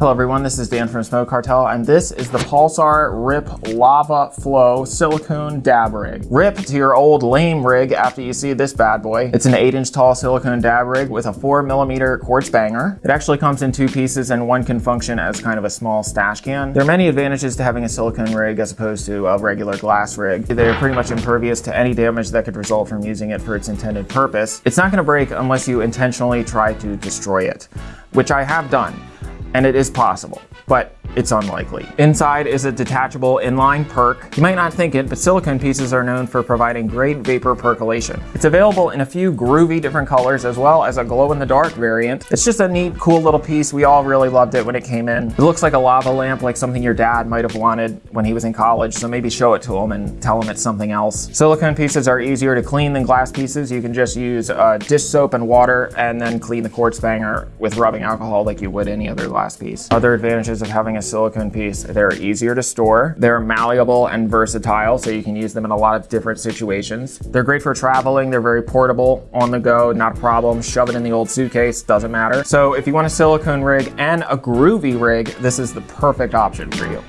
Hello everyone, this is Dan from Smoke Cartel and this is the Pulsar RIP Lava Flow Silicone Dab Rig. RIP to your old lame rig after you see this bad boy. It's an 8 inch tall silicone dab rig with a 4 millimeter quartz banger. It actually comes in two pieces and one can function as kind of a small stash can. There are many advantages to having a silicone rig as opposed to a regular glass rig. They're pretty much impervious to any damage that could result from using it for its intended purpose. It's not going to break unless you intentionally try to destroy it, which I have done and it is possible, but it's unlikely. Inside is a detachable inline perk. You might not think it, but silicone pieces are known for providing great vapor percolation. It's available in a few groovy different colors as well as a glow-in-the-dark variant. It's just a neat, cool little piece. We all really loved it when it came in. It looks like a lava lamp, like something your dad might have wanted when he was in college, so maybe show it to him and tell him it's something else. Silicone pieces are easier to clean than glass pieces. You can just use uh, dish soap and water and then clean the quartz banger with rubbing alcohol like you would any other glass piece. Other advantages of having a silicone piece. They're easier to store. They're malleable and versatile, so you can use them in a lot of different situations. They're great for traveling. They're very portable, on the go, not a problem. Shove it in the old suitcase, doesn't matter. So if you want a silicone rig and a groovy rig, this is the perfect option for you.